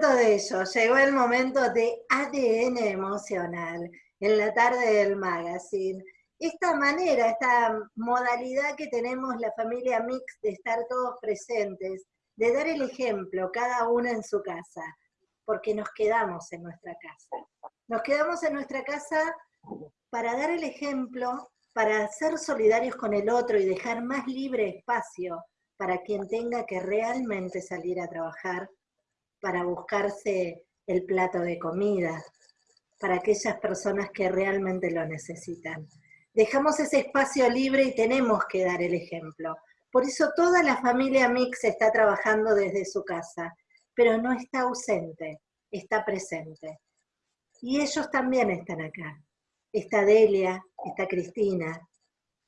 de ello, llegó el momento de ADN emocional en la tarde del magazine. Esta manera, esta modalidad que tenemos la familia Mix de estar todos presentes, de dar el ejemplo, cada uno en su casa, porque nos quedamos en nuestra casa. Nos quedamos en nuestra casa para dar el ejemplo, para ser solidarios con el otro y dejar más libre espacio para quien tenga que realmente salir a trabajar para buscarse el plato de comida, para aquellas personas que realmente lo necesitan. Dejamos ese espacio libre y tenemos que dar el ejemplo. Por eso toda la familia Mix está trabajando desde su casa, pero no está ausente, está presente. Y ellos también están acá. Está Delia, está Cristina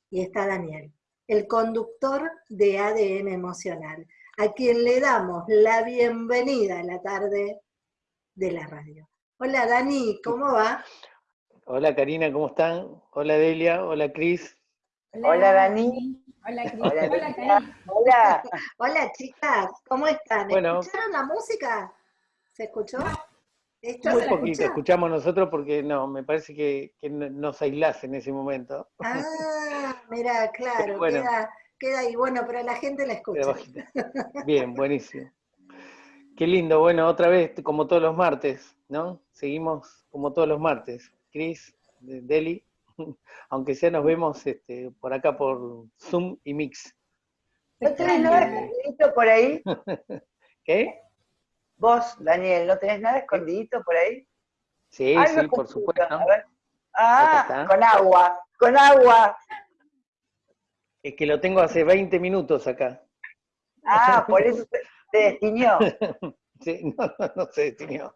y está Daniel, el conductor de ADN emocional a quien le damos la bienvenida a la tarde de la radio. Hola Dani, ¿cómo va? Hola Karina, ¿cómo están? Hola Delia, hola Cris. Hola, Dani. Hola Cris. Hola, Hola, Hola. Hola chicas, ¿cómo están? Bueno. ¿Escucharon la música? ¿Se escuchó? ¿Esto Muy se poquito, escucha? escuchamos nosotros porque no, me parece que, que no- nos aislás en ese momento. Ah, mira, claro, Bueno. queda, queda ahí. Bueno, pero la gente la escucha. Bien, buenísimo. Qué lindo, bueno, otra vez como todos los martes, ¿no? Seguimos como todos los martes. Cris, de- Deli, aunque sea nos vemos este, por acá por Zoom y Mix. ¿No tenés nada escondidito por ahí? ¿Qué? Vos, Daniel, ¿no tenés nada escondidito por ahí? Sí, sí, por supuesto. a ver. Acá Ah, con agua, con agua. Es que lo tengo hace 20 minutos acá. Ah, por eso se, destiñó. Sí, no, no, no se definió.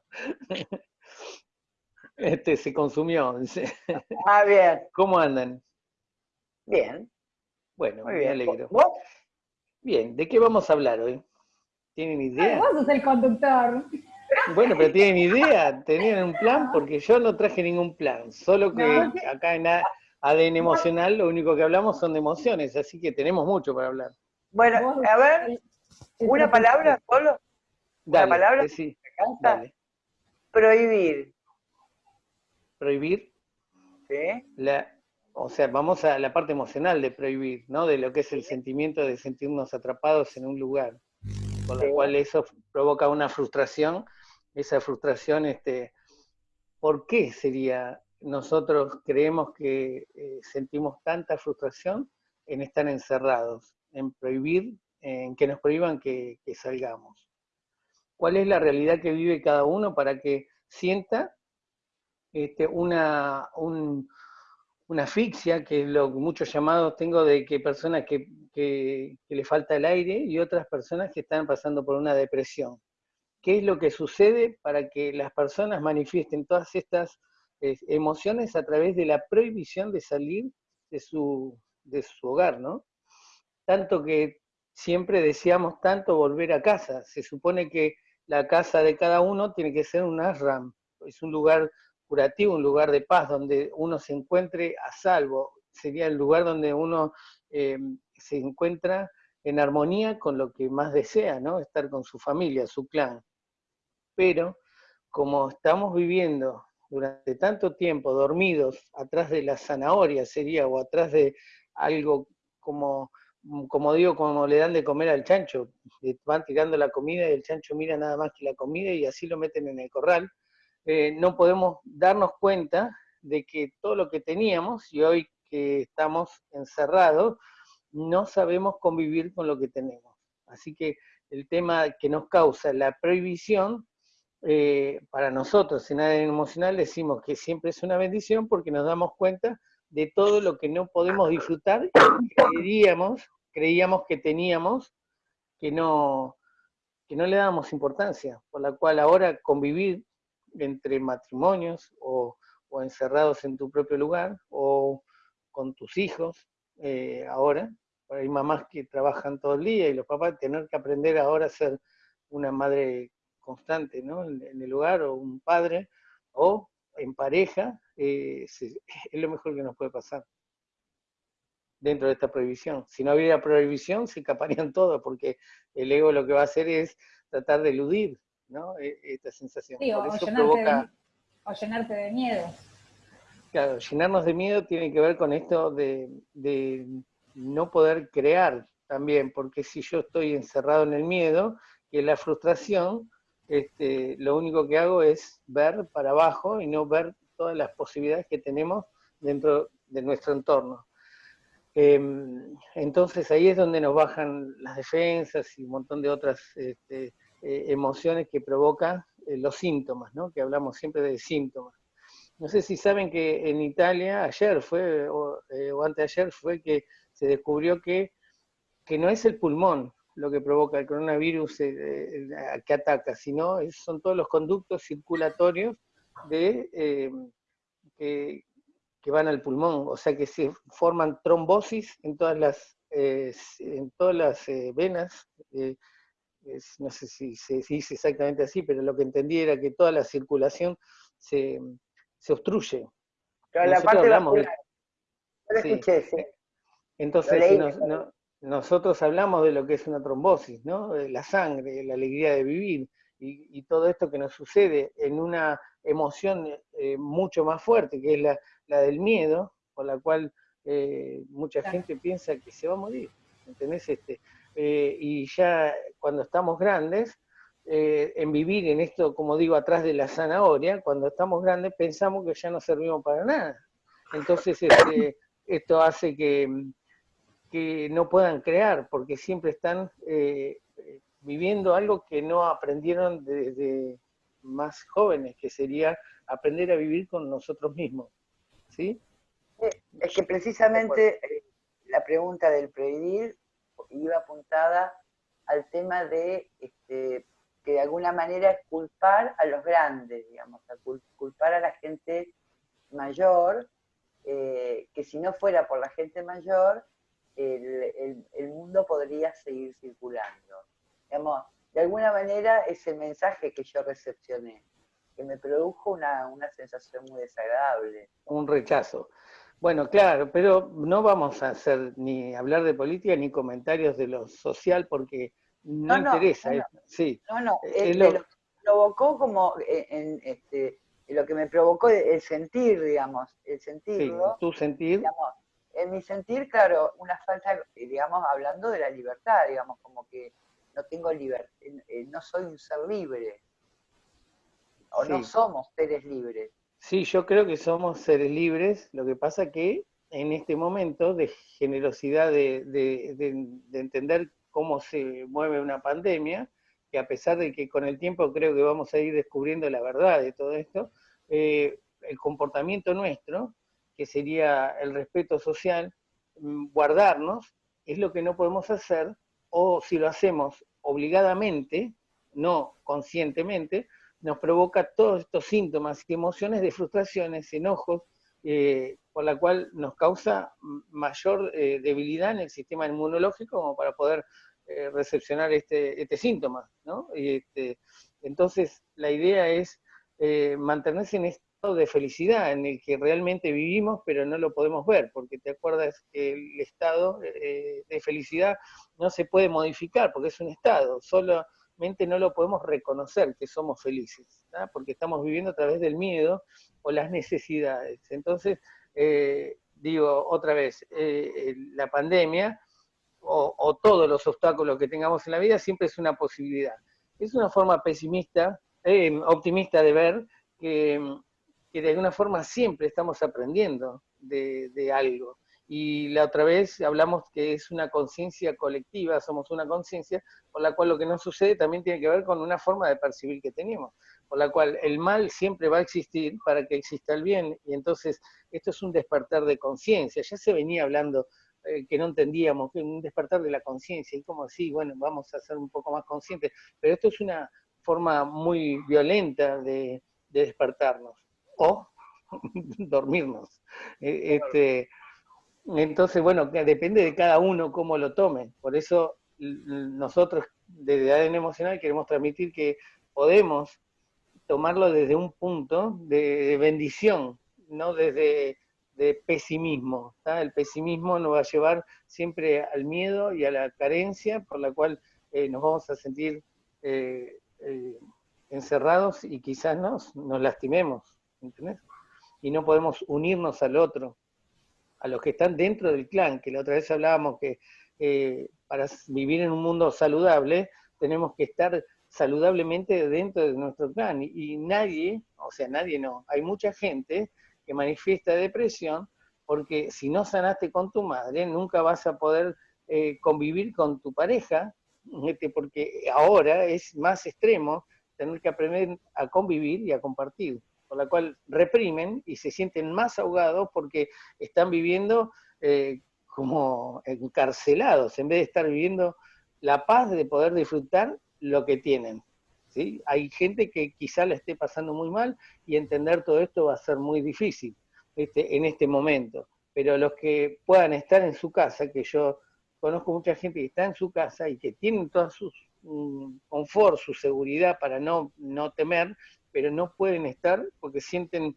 Este se consumió. Ah, bien, ¿Cómo andan? bien, Bueno, muy me bien. alegro. ¿Vos? Bien, ¿de qué vamos a hablar hoy? ¿Tienen idea? Vos sos el conductor. Bueno, pero ¿tienen idea? ¿Tenían un plan? Porque yo no traje ningún plan, solo que No. acá en ADN emocional lo único que hablamos son de emociones, así que tenemos mucho para hablar. Bueno, a ver, una palabra solo. Dale, palabra? decí, Me encanta. dale. Prohibir. Prohibir ¿Sí? la, o sea, vamos a la parte emocional de prohibir, ¿no? De lo que es el sentimiento de sentirnos atrapados en un lugar, con lo Sí. cual eso provoca una frustración. Esa frustración, este, ¿por qué sería? Nosotros creemos que eh, sentimos tanta frustración en estar encerrados, en prohibir, en que nos prohíban que, salgamos. ¿Cuál es la realidad que vive cada uno para que sienta este, una, un- una asfixia, que es lo que muchos llamados tengo de que personas que le falta el aire y otras personas que están pasando por una depresión. ¿Qué es lo que sucede para que las personas manifiesten todas estas emociones a través de la prohibición de salir de su, de su hogar, ¿no? Tanto que siempre deseamos tanto volver a casa. Se supone que la casa de cada uno tiene que ser un ashram, es un lugar curativo, un lugar de paz, donde uno se encuentre a salvo. Sería el lugar donde uno eh, se encuentra en armonía con lo que más desea, ¿no? Estar con su familia, su clan. Pero como estamos viviendo durante tanto tiempo dormidos atrás de la zanahoria, sería, o atrás de algo como, como digo, como le dan de comer al chancho, le van tirando la comida y el chancho mira nada más que la comida y así lo meten en el corral, eh, no podemos darnos cuenta de que todo lo que teníamos y hoy que estamos encerrados, no sabemos convivir con lo que tenemos. Así que el tema que nos causa la prohibición, eh, para nosotros en área emocional decimos que siempre es una bendición porque nos damos cuenta de todo lo que no podemos disfrutar y creíamos, creíamos que teníamos, que no, que no le dábamos importancia, por la cual ahora convivir entre matrimonios o, o encerrados en tu propio lugar o con tus hijos eh, ahora, hay mamás que trabajan todo el día y los papás tener que aprender ahora a ser una madre constante ¿no? en, en el hogar o un padre o en pareja, eh, se- es lo mejor que nos puede pasar dentro de esta prohibición. Si no hubiera prohibición, se escaparían todos, porque el ego lo que va a hacer es tratar de eludir ¿no? E- Esta sensación. Sí, o, Por eso llenarte provoca... de, o llenarte de miedo. Claro, llenarnos de miedo tiene que ver con esto de, de no poder crear también, porque si yo estoy encerrado en el miedo, que la frustración, este, lo único que hago es ver para abajo y no ver todas las posibilidades que tenemos dentro de nuestro entorno. Em, entonces ahí es donde nos bajan las defensas y un montón de otras este, eh, emociones que provocan eh, los síntomas, ¿no? que hablamos siempre de síntomas. No sé si saben que en Italia ayer fue, o, eh, o anteayer fue que se descubrió que, que no es el pulmón lo que provoca el coronavirus eh, eh, que ataca, sino son todos los conductos circulatorios de, eh, que, que van al pulmón, o sea que se forman trombosis en todas las, eh, en todas las venas, es- no sé si se dice exactamente así, pero lo que entendí era que toda la circulación se, se obstruye. Pero la parte hablamos vascular. Lo Sí. escuché, sí. Entonces, leí, si nos- lo no- nosotros hablamos de lo que es una trombosis, ¿no? De la sangre, la alegría de vivir y, y todo esto que nos sucede en una emoción eh, mucho más fuerte, que es la, la del miedo, por la cual eh, mucha Claro. gente piensa que se va a morir, ¿entendés? Este, eh, y ya cuando estamos grandes, eh, en vivir en esto, como digo, atrás de la zanahoria, cuando estamos grandes pensamos que ya no servimos para nada. Entonces, este, esto hace que, que no puedan crear, porque siempre están eh, eh, viviendo algo que no aprendieron desde más jóvenes, que sería aprender a vivir con nosotros mismos. ¿Sí? Es que precisamente eh, la pregunta del prohibir iba apuntada al tema de este, que de alguna manera es culpar a los grandes, digamos, a culpar a la gente mayor, eh, que si no fuera por la gente mayor, el, el- el mundo podría seguir circulando. Digamos, de alguna manera ese mensaje que yo recepcioné, que me produjo una, una sensación muy desagradable. Un rechazo. Bueno, claro, pero no vamos a hacer ni hablar de política ni comentarios de lo social porque no, No, no, interesa. no, no. es- Sí, No, no, Eh, es es de lo- lo que me provocó como eh, en, este, lo que me provocó el sentir, digamos, el sí, sentirlo, tu sentir, digamos, en mi sentir, claro, una falta, eh, digamos, hablando de la libertad, digamos, como que no tengo libertad, no soy un ser libre, o no somos seres libres. Sí, yo creo que somos seres libres, lo que pasa que en este momento de generosidad de, de- de- de entender cómo se mueve una pandemia, que a pesar de que con el tiempo creo que vamos a ir descubriendo la verdad de todo esto, eh, el comportamiento nuestro, que sería el respeto social, mm, guardarnos, es lo que no podemos hacer, o si lo hacemos obligadamente, no conscientemente, nos provoca todos estos síntomas y emociones de frustraciones, enojos, eh, por la cual nos causa mayor eh, debilidad en el sistema inmunológico como para poder eh, recepcionar este, este síntoma, ¿no? Y este, entonces, la idea es mantenerse en estado de felicidad, en el que realmente vivimos, pero no lo podemos ver, porque te acuerdas que el estado eh, de felicidad no se puede modificar, porque es un estado, solamente no lo podemos reconocer que somos felices, porque estamos viviendo a través del miedo o las necesidades. Entonces, eh, digo otra vez, eh, la pandemia o, o todos los obstáculos que tengamos en la vida siempre es una posibilidad. Es una forma pesimista, optimista de ver que, que de alguna forma siempre estamos aprendiendo de, algo. Y la otra vez hablamos que es una conciencia colectiva, somos una conciencia, por la cual lo que nos sucede también tiene que ver con una forma de percibir que tenemos, por la cual el mal siempre va a existir para que exista el bien, y entonces esto es un despertar de conciencia, ya se venía hablando eh, que no entendíamos, que un despertar de la conciencia, y como así, bueno, vamos a ser un poco más conscientes, pero esto es una forma muy violenta de despertarnos, o dormirnos. Eh, Este, entonces, bueno, depende de cada uno cómo lo tome. Por eso nosotros desde ADN Emocional queremos transmitir que podemos tomarlo desde un punto de, bendición, no desde de pesimismo. El pesimismo nos va a llevar siempre al miedo y a la carencia, por la cual eh, nos vamos a sentir eh, eh, encerrados y quizás nos, nos lastimemos, Y no podemos unirnos al otro, a los que están dentro del clan, que la otra vez hablábamos que eh, para vivir en un mundo saludable tenemos que estar saludablemente dentro de nuestro clan. Y, nadie, o sea, nadie no, hay mucha gente que manifiesta depresión porque si no sanaste con tu madre, nunca vas a poder eh, convivir con tu pareja, este, porque ahora es más extremo tener que aprender a convivir y a compartir, por la cual reprimen y se sienten más ahogados porque están viviendo eh, como encarcelados, en vez de estar viviendo la paz de poder disfrutar lo que tienen. ¿sí? Hay gente que quizá la esté pasando muy mal y entender todo esto va a ser muy difícil este, en este momento. Pero los que puedan estar en su casa, que yo conozco mucha gente que está en su casa y que tienen toda su confort, su seguridad para no, no temer, pero no pueden estar porque sienten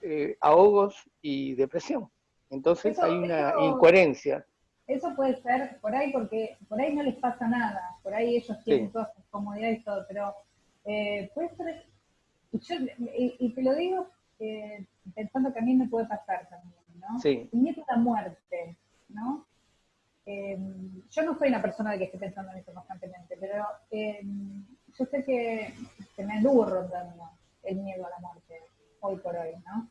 eh, ahogos y depresión. Entonces hay una incoherencia. Eso puede ser por ahí porque por ahí no les pasa nada, por ahí ellos tienen todas sus comodidades y todo, pero eh, puede ser, y, te lo digo eh, pensando que a mí me puede pasar también, ¿no? Sí. El miedo a la muerte, ¿no? Eh, yo no soy una persona de que esté pensando en eso constantemente, pero yo sé que se me anduvo rondando el miedo a la muerte hoy por hoy, ¿no?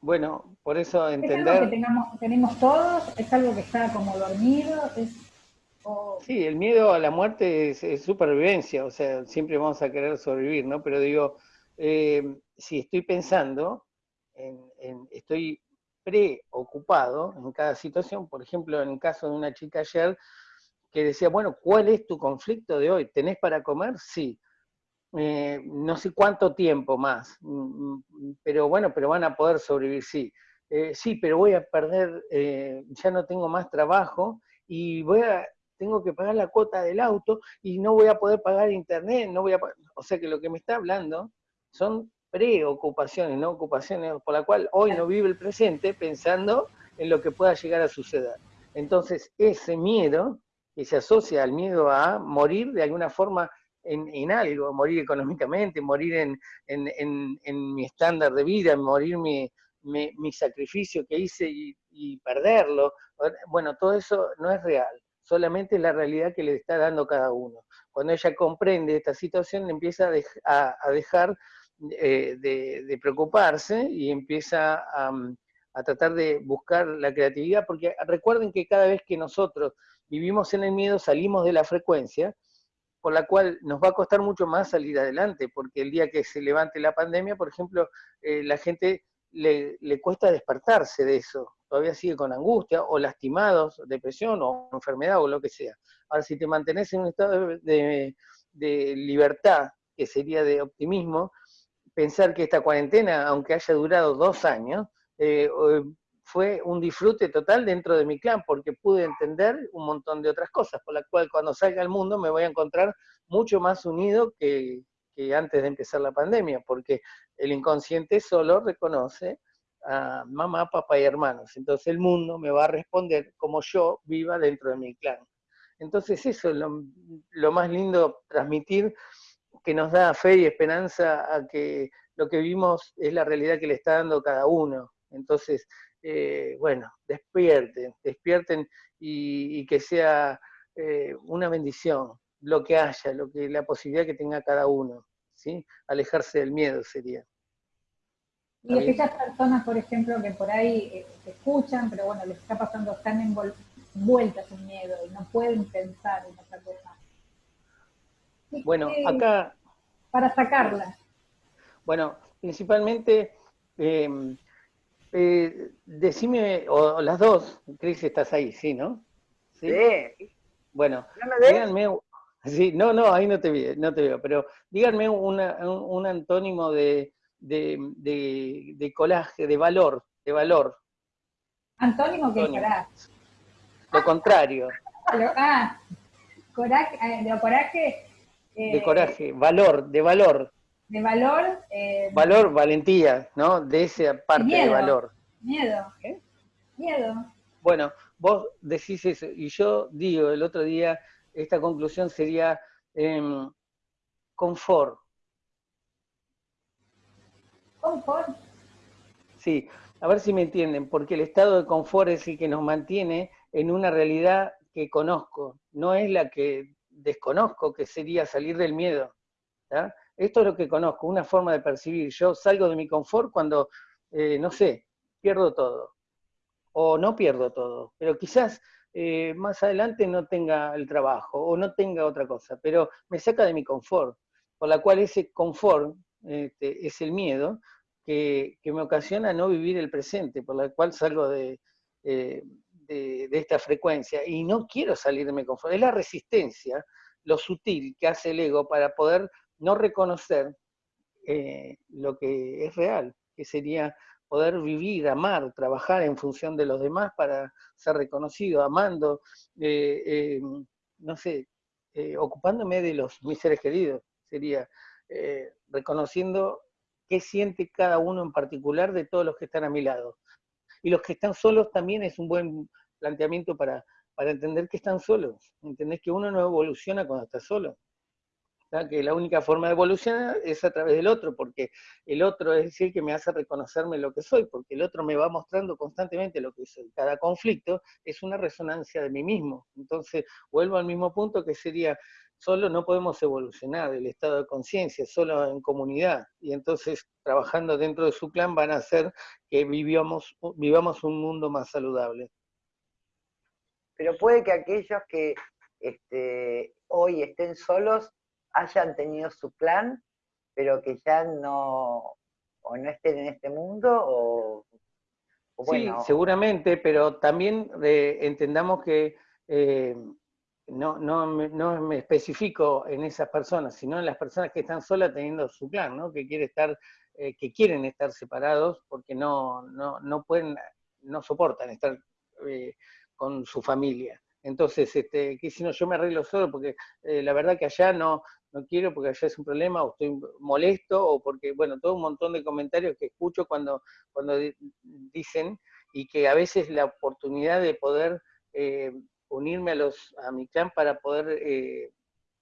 Bueno, por eso entender... ¿Es algo que tenemos todos? ¿Es algo que está como dormido? Sí, el miedo a la muerte es, supervivencia, o sea, siempre vamos a querer sobrevivir, ¿no? Pero digo, eh, si estoy pensando, en, estoy preocupado en cada situación, por ejemplo, en el caso de una chica ayer que decía, bueno, ¿cuál es tu conflicto de hoy? ¿Tenés para comer? Sí. Eh, no sé cuánto tiempo más, mm, mm, pero bueno, pero van a poder sobrevivir, sí. Eh, sí, pero voy a perder, eh, ya no tengo más trabajo y voy a, tengo que pagar la cuota del auto y no voy a poder pagar internet, no voy a, o sea que lo que me está hablando son preocupaciones, no ocupaciones, por la cual hoy no vive el presente pensando en lo que pueda llegar a suceder. Entonces, ese miedo que se asocia al miedo a morir de alguna forma en, algo, morir económicamente, morir en, mi estándar de vida, morir mi, mi, sacrificio que hice y, perderlo. Bueno, todo eso no es real, solamente es la realidad que le está dando cada uno. Cuando ella comprende esta situación, empieza a, dejar eh, de, preocuparse y empieza a, a tratar de buscar la creatividad, porque recuerden que cada vez que nosotros vivimos en el miedo, salimos de la frecuencia, por la cual nos va a costar mucho más salir adelante, porque el día que se levante la pandemia, por ejemplo, eh, la gente le, cuesta despertarse de eso, todavía sigue con angustia, o lastimados, depresión, o enfermedad, o lo que sea. Ahora, si te mantenés en un estado de, libertad, que sería de optimismo, pensar que esta cuarentena, aunque haya durado dos años, eh, fue un disfrute total dentro de mi clan, porque pude entender un montón de otras cosas, por la cual cuando salga al mundo me voy a encontrar mucho más unido que, antes de empezar la pandemia, porque el inconsciente solo reconoce a mamá, papá y hermanos. Entonces el mundo me va a responder como yo viva dentro de mi clan. Entonces eso es lo, lo más lindo, transmitir que nos da fe y esperanza a que lo que vivimos es la realidad que le está dando cada uno. Entonces, eh, bueno, despierten, despierten y, que sea eh, una bendición lo que haya, lo que, la posibilidad que tenga cada uno, ¿sí? Alejarse del miedo sería. Y aquellas personas, por ejemplo, que por ahí eh, escuchan, pero bueno, les está pasando, están envueltas en miedo y no pueden pensar en otra cosa. Bueno, acá... Para sacarla. Bueno, principalmente eh, decime, o, las dos, Cris, estás ahí, ¿sí, no? Sí. Bueno, díganme, sí, no, no, ahí no te, veo, no te veo, pero díganme un, antónimo de, de, de, colaje, de valor, de valor. Antónimo que será. Lo contrario. ah, coraje, eh, de coraje. de coraje, valor, de valor de valor. Eh, valor, valentía, ¿no? De esa parte de valor. Miedo. ¿Qué? Miedo. Bueno, vos decís eso, y yo digo, el otro día, esta conclusión sería em, confort. Confort. Sí, a ver si me entienden, porque el estado de confort es el que nos mantiene en una realidad que conozco, no es la que desconozco, que sería salir del miedo. Esto es lo que conozco, una forma de percibir. Yo salgo de mi confort cuando, eh, no sé, pierdo todo, o no pierdo todo, pero quizás eh, más adelante no tenga el trabajo o no tenga otra cosa, pero me saca de mi confort, por la cual ese confort este, es el miedo que, me ocasiona no vivir el presente, por la cual salgo de, eh, de, esta frecuencia y no quiero salir de mi confort. Es la resistencia, lo sutil que hace el ego para poder no reconocer eh, lo que es real, que sería poder vivir, amar, trabajar en función de los demás para ser reconocido, amando, eh, eh, no sé, ocupándome de los mis seres queridos, sería reconociendo qué siente cada uno en particular de todos los que están a mi lado. Y los que están solos también es un buen planteamiento para, para entender que están solos. Entendés que uno no evoluciona cuando está solo que la única forma de evolucionar es a través del otro, porque el otro es decir que me hace reconocerme lo que soy, porque el otro me va mostrando constantemente lo que soy. Cada conflicto es una resonancia de mí mismo. Entonces, vuelvo al mismo punto que sería, solo no podemos evolucionar el estado de conciencia, solo en comunidad. Y entonces, trabajando dentro de su clan, van a hacer que vivamos, vivamos un mundo más saludable. Pero puede que aquellos que este, hoy estén solos hayan tenido su plan, pero que ya no, o no estén en este mundo, o, bueno. Sí, seguramente, pero también eh, entendamos que eh, no, no, no, me especifico en esas personas, sino en las personas que están solas teniendo su plan, ¿no? que, quiere estar, eh, que quieren estar separados porque no, no, no pueden, no soportan estar con su familia. Entonces, este, que si no, yo me arreglo solo, porque la verdad que allá no, no quiero porque allá es un problema, o estoy molesto, o porque, bueno, todo un montón de comentarios que escucho cuando, cuando dicen, y que a veces la oportunidad de poder eh, unirme a, los, a mi clan para poder eh,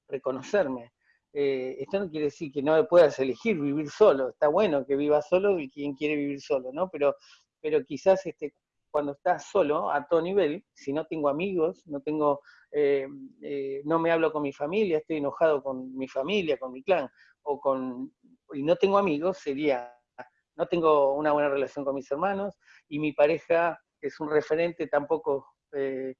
reconocerme. Eh, esto no quiere decir que no puedas elegir vivir solo, está bueno que viva solo y quien quiere vivir solo, ¿no? Pero, pero quizás este, cuando estás solo, a todo nivel, si no tengo amigos, no tengo, eh, eh, no me hablo con mi familia, estoy enojado con mi familia, con mi clan, o con, y no tengo amigos, sería, no tengo una buena relación con mis hermanos, y mi pareja es un referente, tampoco eh,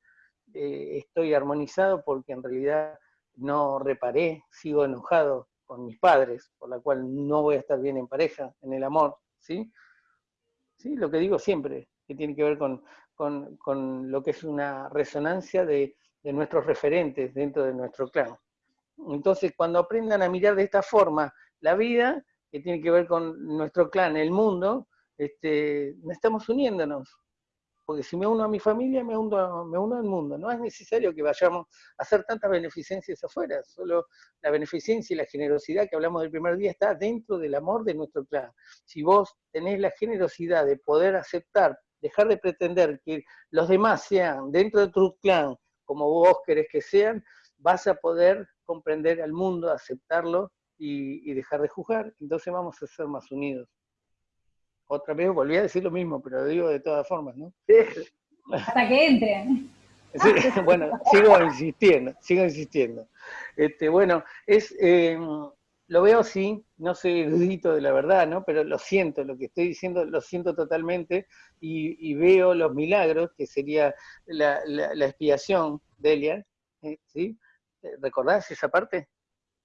estoy armonizado porque en realidad no reparé, sigo enojado con mis padres, por la cual no voy a estar bien en pareja, en el amor, ¿sí? Sí, lo que digo siempre, que tiene que ver con, lo que es una resonancia de, nuestros referentes dentro de nuestro clan. Entonces, cuando aprendan a mirar de esta forma la vida, que tiene que ver con nuestro clan, el mundo, este, estamos uniéndonos. Porque si me uno a mi familia, me uno, me uno al mundo. No es necesario que vayamos a hacer tantas beneficencias afuera. Solo la beneficencia y la generosidad que hablamos del primer día está dentro del amor de nuestro clan. Si vos tenés la generosidad de poder aceptar dejar de pretender que los demás sean dentro de tu clan como vos querés que sean, vas a poder comprender al mundo, aceptarlo y, dejar de juzgar, entonces vamos a ser más unidos. Otra vez volví a decir lo mismo, pero lo digo de todas formas, ¿no? Hasta que entren. bueno, sigo insistiendo, sigo insistiendo. Este, bueno, es, eh, lo veo así, no soy erudito de la verdad, ¿no? Pero lo siento, lo que estoy diciendo lo siento totalmente y, veo los milagros, que sería la, expiación de Elia, ¿eh? ¿sí? ¿Recordás esa parte?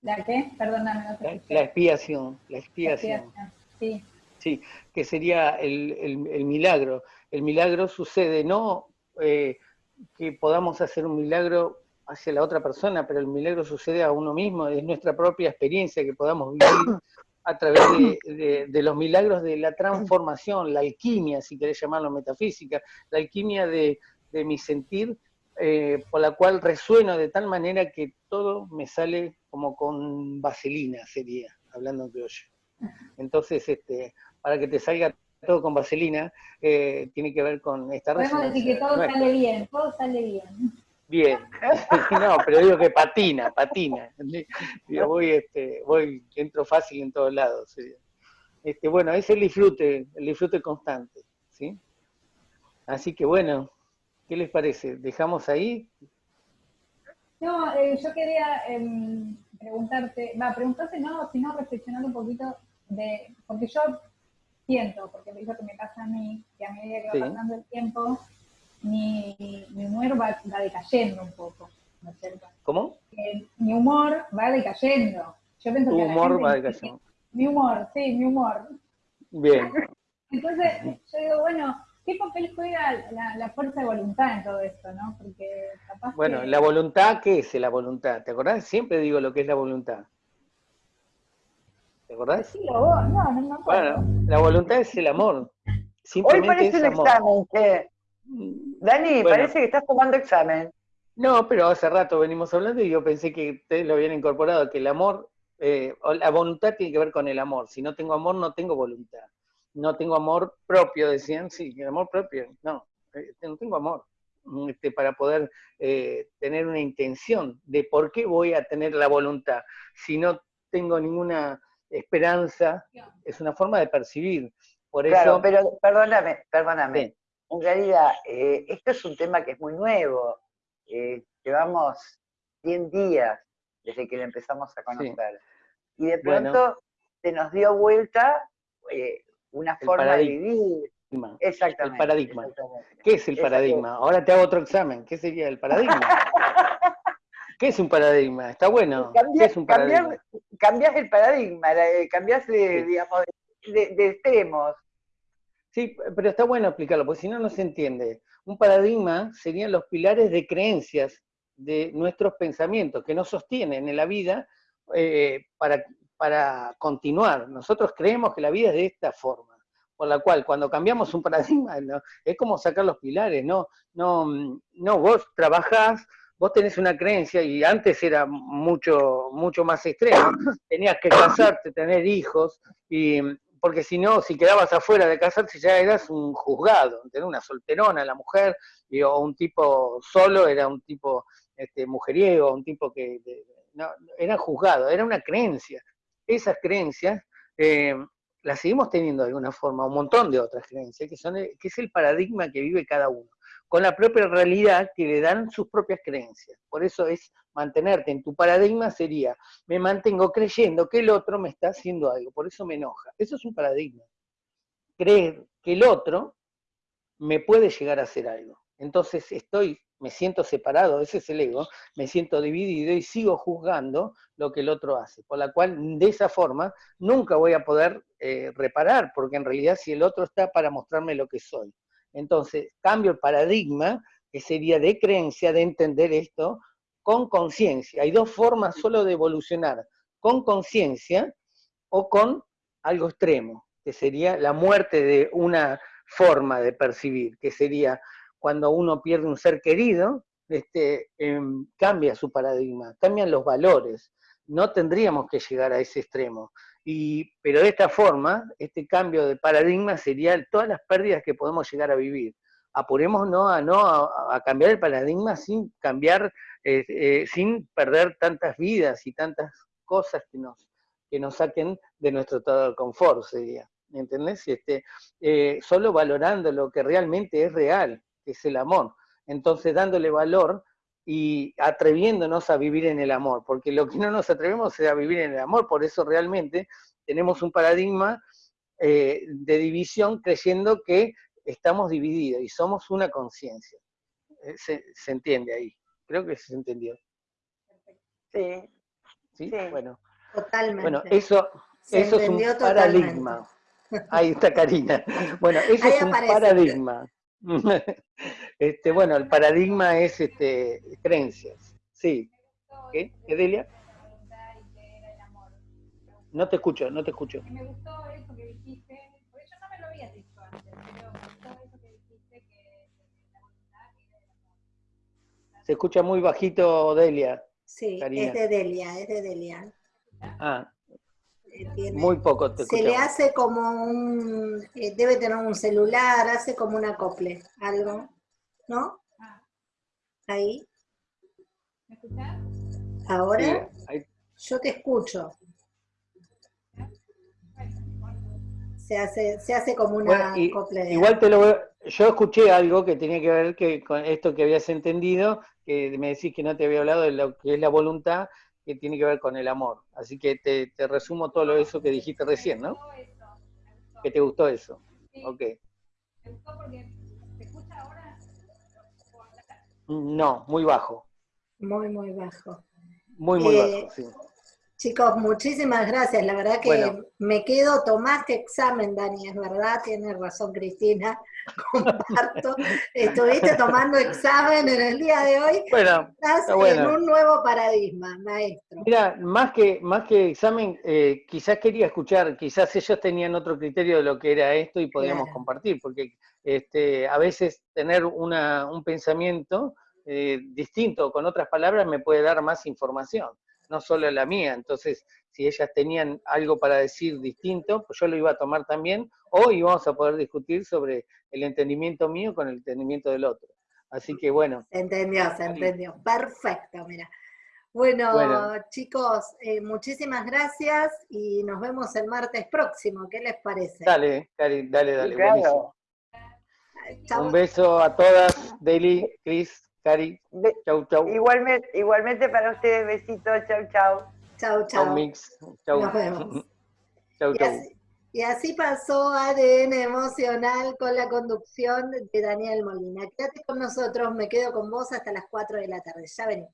¿La qué? Perdóname. la, expiación, la expiación. sí. Sí, que sería el, milagro. El milagro sucede no eh, que podamos hacer un milagro hacia la otra persona, pero el milagro sucede a uno mismo, es nuestra propia experiencia que podamos vivir a través de, los milagros de la transformación, la alquimia, si querés llamarlo metafísica, la alquimia de, mi sentir, eh, por la cual resueno de tal manera que todo me sale como con vaselina, sería, hablando en criollo. Entonces, este, para que te salga todo con vaselina, eh, tiene que ver con esta Podemos decir que todo sale bien, todo sale bien bien. no, pero digo que patina, patina. Digo, voy, este, voy, entro fácil en todos lados. Este, bueno, es el disfrute, el disfrute constante, ¿sí? Así que bueno, ¿qué les parece? ¿Dejamos ahí? No, eh, yo quería em, preguntarte, va, preguntarte no, sino reflexionar un poquito de, porque yo siento, porque es lo que me pasa a mí, que a medida que va pasando el tiempo, mi, mi humor va, decayendo un poco, ¿no es cierto? ¿Cómo? mi humor va decayendo. Yo pienso tu que humor va decayendo. Mi humor, sí, mi humor. Bien. Entonces, yo digo, bueno, ¿qué papel juega la, fuerza de voluntad en todo esto, no? Porque capaz Bueno, la voluntad, ¿qué es la voluntad? ¿Te acordás? Siempre digo lo que es la voluntad. ¿Te acordás? Sí, no, no, no Bueno, la voluntad es el amor. Hoy parece un examen, que... Dani, parece que estás tomando examen. No, pero hace rato venimos hablando y yo pensé que ustedes lo habían incorporado, que el amor, eh, la voluntad tiene que ver con el amor. Si no tengo amor, no tengo voluntad. No tengo amor propio, decían, sí, el amor propio. No, eh, no tengo amor. Este, para poder eh, tener una intención de por qué voy a tener la voluntad. Si no tengo ninguna esperanza, es una forma de percibir. Por claro, pero perdóname, perdóname. En realidad, esto es un tema que es muy nuevo eh, llevamos 100 días desde que lo empezamos a conocer. Y de pronto se nos dio vuelta eh, una forma de vivir. Exactamente. El paradigma. ¿Qué es el paradigma? Ahora te hago otro examen. ¿Qué sería el paradigma? ¿Qué es un paradigma? Está bueno. ¿Qué es un paradigma? Cambias, el paradigma, cambias de, digamos, de, de, extremos. Sí, pero está bueno explicarlo, porque si no, no se entiende. Un paradigma serían los pilares de creencias de nuestros pensamientos que nos sostienen en la vida eh, para, para continuar. Nosotros creemos que la vida es de esta forma, por la cual cuando cambiamos un paradigma es como sacar los pilares, no, no, no vos trabajás, vos tenés una creencia y antes era mucho, mucho más extremo, tenías que casarte, tener hijos y porque si no, si quedabas afuera de casarse ya eras un juzgado, una solterona la mujer, o un tipo solo era un tipo este, mujeriego, un tipo que no, era juzgado, era una creencia. Esas creencias eh, las seguimos teniendo de alguna forma, un montón de otras creencias, que, son, que es el paradigma que vive cada uno, con la propia realidad que le dan sus propias creencias. Por eso es mantenerte en tu paradigma sería, me mantengo creyendo que el otro me está haciendo algo, por eso me enoja. Eso es un paradigma. Creer que el otro me puede llegar a hacer algo. Entonces estoy, me siento separado, ese es el ego, me siento dividido y sigo juzgando lo que el otro hace. Por la cual, de esa forma, nunca voy a poder eh, reparar, porque en realidad si el otro está para mostrarme lo que soy. Entonces, cambio el paradigma, que sería de creencia, de entender esto, con conciencia. Hay dos formas solo de evolucionar, con conciencia o con algo extremo, que sería la muerte de una forma de percibir, que sería cuando uno pierde un ser querido, este, em, cambia su paradigma, cambian los valores. No tendríamos que llegar a ese extremo. Y, pero de esta forma, este cambio de paradigma sería todas las pérdidas que podemos llegar a vivir. Apurémonos a, no, a cambiar el paradigma sin cambiar eh, eh, sin perder tantas vidas y tantas cosas que nos, que nos saquen de nuestro estado de confort, sería. ¿Entendés? Este, eh, solo valorando lo que realmente es real, que es el amor. Entonces, dándole valor y atreviéndonos a vivir en el amor, porque lo que no nos atrevemos es a vivir en el amor, por eso realmente tenemos un paradigma de división creyendo que estamos divididos y somos una conciencia. se, entiende ahí. Creo que se entendió. Sí. ¿Sí? Bueno. Totalmente. Bueno, eso, eso es un paradigma. Ahí está Karina. Bueno, eso es un paradigma. Este, bueno, el paradigma es este, creencias. Sí. ¿Qué? ¿Edelia? No te escucho, no te escucho. Me gustó eso que dijiste, porque yo no me lo había dicho antes, pero me gustó eso que dijiste que se escucha muy bajito, Delia. Sí, es de Delia, es de Delia. Ah, muy poco te Se le hace como un, eh, debe tener un celular, hace como un acople, algo, ¿no? Ah. Ahí. ¿Me escuchas? Ahora, yo te escucho. se hace, se hace como una Igual te lo yo escuché algo que tenía que ver que con esto que habías entendido, que me decís que no te había hablado de lo que es la voluntad, que tiene que ver con el amor. Así que te, te resumo todo lo eso que dijiste recién, ¿no? ¿Que te gustó eso? Ok. ¿Te gustó porque se escucha ahora? No, muy bajo. Muy, muy bajo. Muy, muy eh, bajo, sí. Chicos, muchísimas gracias. La verdad que me quedo, tomaste examen, Dani, es verdad, tiene razón Cristina, comparto. Estuviste tomando examen en el día de hoy. Bueno, Estás en un nuevo paradigma, maestro. Mira, más que, más que examen, eh, quizás quería escuchar, quizás ellos tenían otro criterio de lo que era esto y podíamos compartir, porque este, a veces tener una, un pensamiento eh, distinto, con otras palabras, me puede dar más información no solo la mía. Entonces, si ellas tenían algo para decir distinto, pues yo lo iba a tomar también, o íbamos a poder discutir sobre el entendimiento mío con el entendimiento del otro. Así que bueno. Se entendió, se entendió. Perfecto, mira. Bueno, chicos, eh, muchísimas gracias y nos vemos el martes próximo. ¿Qué les parece? Dale, dale, dale, dale. Buenísimo. Un beso a todas, Daily, Chris. Cari, chau, chau. Igualmente, igualmente para ustedes, besitos, chau, chau. Chau, chau. Mix. Chau. Nos vemos. chau, chau. Y así, pasó ADN emocional con la conducción de Daniel Molina. Quédate con nosotros, me quedo con vos hasta las 4 de la tarde. Ya venimos.